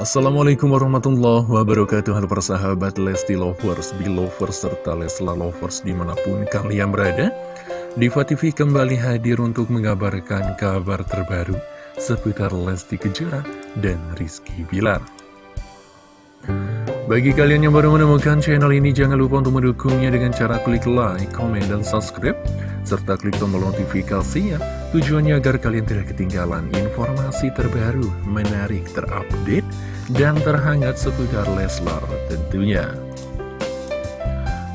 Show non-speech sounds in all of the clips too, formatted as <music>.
Assalamualaikum warahmatullahi wabarakatuh. Halo persahabat Lesti Lovers, Belovers, serta Lesla Lovers di mana pun kalian berada. Diva TV kembali hadir untuk mengabarkan kabar terbaru seputar Lesti Kejora dan Rizky Bilar. Bagi kalian yang baru menemukan channel ini, jangan lupa untuk mendukungnya dengan cara klik like, comment, dan subscribe, serta klik tombol notifikasinya, tujuannya agar kalian tidak ketinggalan informasi terbaru, menarik, terupdate, dan terhangat seputar Leslar tentunya.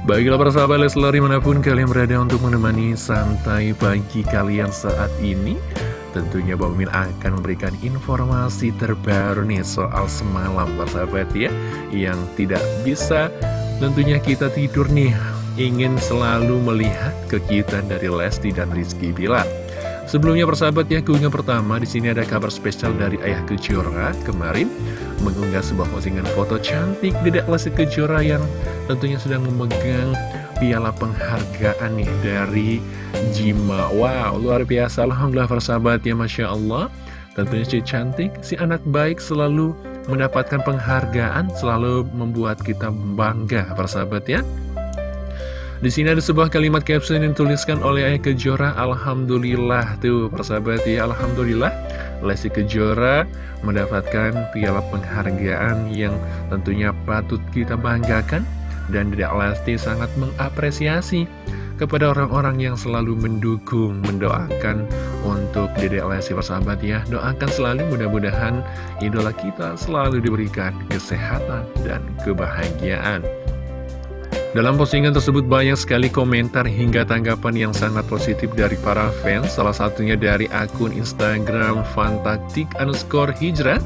Baiklah para sahabat Leslar di mana pun kalian berada untuk menemani santai pagi kalian saat ini, Tentunya Bang Min akan memberikan informasi terbaru nih soal semalam persahabat ya Yang tidak bisa tentunya kita tidur nih Ingin selalu melihat kekiutan dari Lesti dan Rizky Bilar. Sebelumnya persahabat ya keunggahan pertama di sini ada kabar spesial dari Ayah Kejora kemarin mengunggah sebuah postingan foto cantik Dedek Lesti Kejora yang tentunya sedang memegang piala penghargaan nih dari Jima. Wow, luar biasa. Alhamdulillah persahabat ya Masya Allah. Tentunya si cantik, si anak baik selalu mendapatkan penghargaan Selalu membuat kita bangga persahabat ya di sini ada sebuah kalimat caption yang dituliskan oleh Ayah Kejora Alhamdulillah tuh persahabat ya Alhamdulillah Lesti Kejora mendapatkan piala penghargaan yang tentunya patut kita banggakan dan Dedek Lesti sangat mengapresiasi kepada orang-orang yang selalu mendukung, mendoakan untuk Dedek Lesti persahabat ya. Doakan selalu mudah-mudahan idola kita selalu diberikan kesehatan dan kebahagiaan. Dalam postingan tersebut banyak sekali komentar hingga tanggapan yang sangat positif dari para fans, salah satunya dari akun Instagram fantaktik underscore hijrah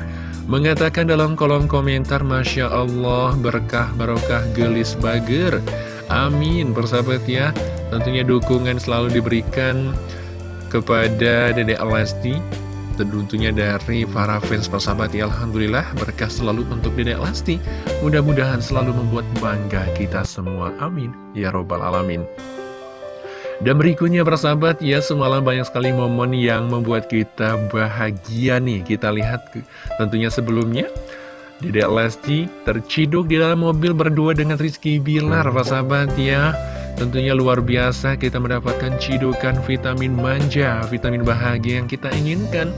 Mengatakan dalam kolom komentar Masya Allah berkah barokah gelis bager. Amin. Persahabat ya Tentunya dukungan selalu diberikan kepada Dede Lesti Tentunya dari para fans persahabat ya Alhamdulillah berkah selalu untuk Dede Lesti. Mudah-mudahan selalu membuat bangga kita semua. Amin. Ya Robbal Alamin. Dan berikutnya persahabat ya semalam banyak sekali momen yang membuat kita bahagia nih. Kita lihat tentunya sebelumnya Dedek Lesti terciduk di dalam mobil berdua dengan Rizky Bilar persahabat ya Tentunya luar biasa kita mendapatkan cidukan vitamin manja, vitamin bahagia yang kita inginkan.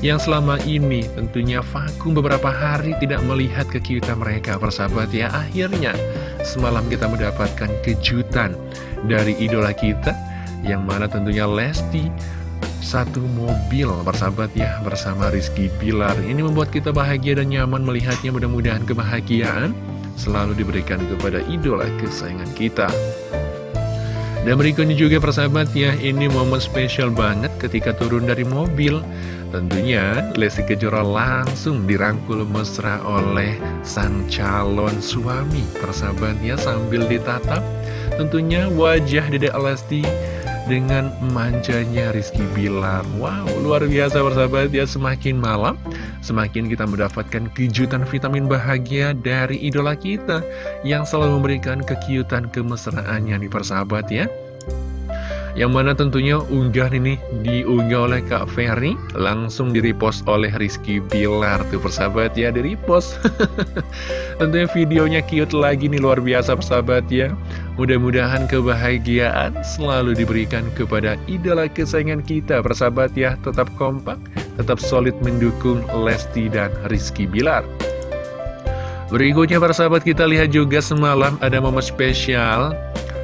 Yang selama ini tentunya vakum beberapa hari tidak melihat kekiutan mereka persahabat ya. Akhirnya semalam kita mendapatkan kejutan dari idola kita yang mana tentunya Lesti satu mobil bersahabat ya bersama Rizky Bilar ini membuat kita bahagia dan nyaman melihatnya mudah-mudahan kebahagiaan selalu diberikan kepada idola kesayangan kita dan berikutnya juga persahabat ya ini momen spesial banget ketika turun dari mobil. Tentunya Lesti Kejora langsung dirangkul mesra oleh sang calon suami persahabatnya sambil ditatap. Tentunya wajah Dede Lesti dengan manjanya Rizky Bilar. Wow, luar biasa persahabat ya Semakin malam, semakin kita mendapatkan kejutan vitamin bahagia dari idola kita Yang selalu memberikan kekiutan kemesraannya nih persahabat ya. Yang mana tentunya unggahan ini diunggah oleh Kak Ferry Langsung direpost oleh Rizky Bilar Tuh persahabat ya direpost. <laughs> Tentunya videonya cute lagi nih luar biasa persahabat ya. Mudah-mudahan kebahagiaan selalu diberikan kepada idola kesayangan kita Persahabat ya. Tetap kompak Tetap solid mendukung Lesti dan Rizky Bilar. Berikutnya para sahabat kita lihat juga semalam ada momen spesial.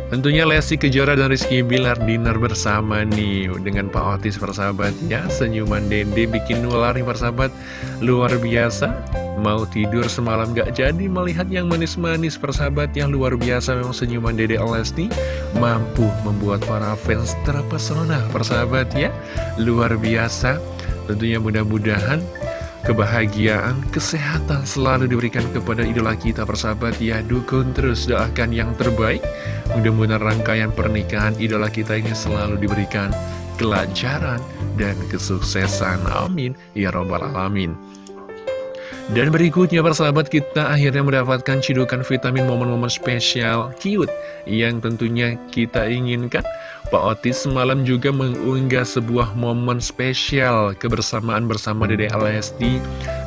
Tentunya Lesti Kejora dan Rizky Bilar dinner bersama nih Dengan Pak Otis persahabat ya Senyuman Dede bikin nular nih persahabat Luar biasa. Mau tidur semalam gak jadi melihat yang manis-manis persahabat yang luar biasa. Memang senyuman Dede Lesti Mampu membuat para fans terpesona persahabat ya. Luar biasa Tentunya mudah-mudahan kebahagiaan, kesehatan selalu diberikan kepada idola kita persahabat. Ya dukung terus doakan yang terbaik. Mudah-mudahan rangkaian pernikahan idola kita ini selalu diberikan kelancaran dan kesuksesan. Amin. Ya robbal alamin. Dan berikutnya persahabat kita akhirnya mendapatkan cidukan vitamin momen-momen spesial cute yang tentunya kita inginkan. Pak Otis semalam juga mengunggah sebuah momen spesial kebersamaan bersama Dede Alesti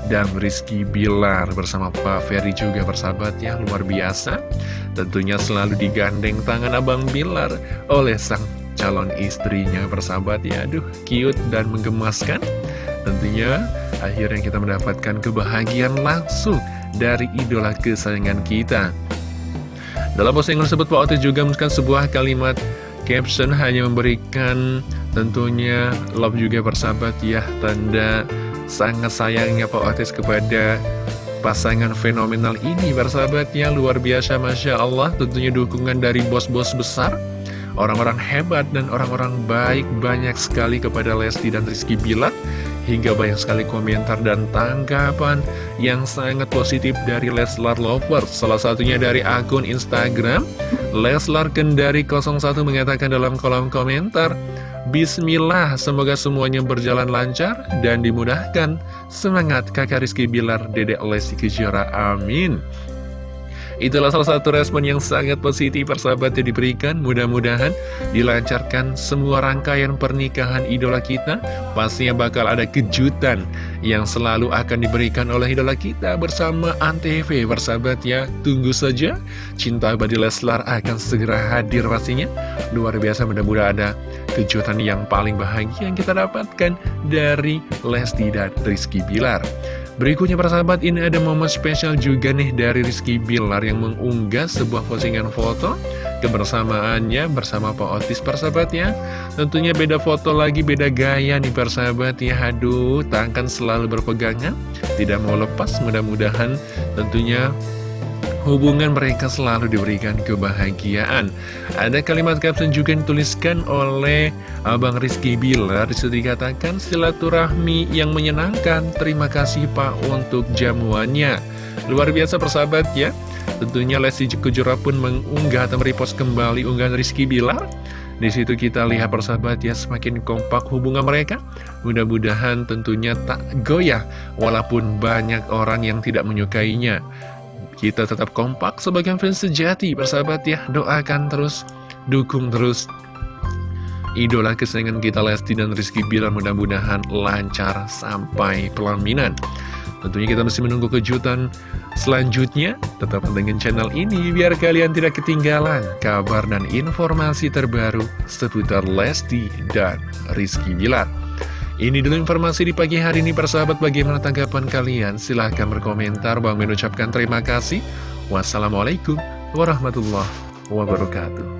dan Rizky Bilar. Bersama Pak Ferry juga bersahabat ya luar biasa. Tentunya selalu digandeng tangan Abang Bilar oleh sang calon istrinya. Bersahabat ya aduh cute dan menggemaskan. Tentunya akhirnya kita mendapatkan kebahagiaan langsung dari idola kesayangan kita. Dalam postingan tersebut Pak Otis juga menuliskan sebuah kalimat caption hanya memberikan tentunya love juga bersahabat ya tanda sangat sayangnya Pak Otis kepada pasangan fenomenal ini bersahabatnya luar biasa Masya Allah. Tentunya dukungan dari bos-bos besar orang-orang hebat dan orang-orang baik banyak sekali kepada Lesti dan Rizky Bilar hingga banyak sekali komentar dan tanggapan yang sangat positif dari Leslar Lovers salah satunya dari akun Instagram Leslar Kendari 01 mengatakan dalam kolom komentar Bismillah, semoga semuanya berjalan lancar dan dimudahkan. Semangat kakak Rizky Bilar, dedek Lesti Kejora, amin. Itulah salah satu respon yang sangat positif persahabat yang diberikan. Mudah-mudahan dilancarkan semua rangkaian pernikahan idola kita. Pastinya bakal ada kejutan yang selalu akan diberikan oleh idola kita bersama Antv Persahabat ya, tunggu saja. Cinta Abadi Leslar akan segera hadir pastinya. Luar biasa mudah-mudahan ada kejutan yang paling bahagia yang kita dapatkan dari Lesti dan Rizky Bilar Berikutnya persahabat ini ada momen spesial juga nih dari Rizky Bilar yang mengunggah sebuah postingan foto kebersamaannya bersama Pak Otis persahabat ya. Tentunya beda foto lagi beda gaya nih persahabat ya. Aduh tangan selalu berpegangan tidak mau lepas mudah-mudahan tentunya hubungan mereka selalu diberikan kebahagiaan. Ada kalimat caption juga yang dituliskan oleh Abang Rizky Bilar, di situ dikatakan silaturahmi yang menyenangkan, terima kasih Pak untuk jamuannya. Luar biasa persahabat ya, tentunya Lesti Kejora pun mengunggah atau merepost kembali unggahan Rizky Bilar. Di situ kita lihat persahabat ya semakin kompak hubungan mereka. Mudah-mudahan tentunya tak goyah walaupun banyak orang yang tidak menyukainya. Kita tetap kompak sebagai fans sejati, bersahabat ya. Doakan terus, dukung terus. Idola kesayangan kita Lesti dan Rizky Bilar mudah-mudahan lancar sampai pelaminan. Tentunya kita masih menunggu kejutan selanjutnya. Tetap dengan channel ini biar kalian tidak ketinggalan kabar dan informasi terbaru seputar Lesti dan Rizky Bilar. Ini dulu informasi di pagi hari ini persahabat bagaimana tanggapan kalian? Silahkan berkomentar. Bang mengucapkan terima kasih. Wassalamualaikum warahmatullahi wabarakatuh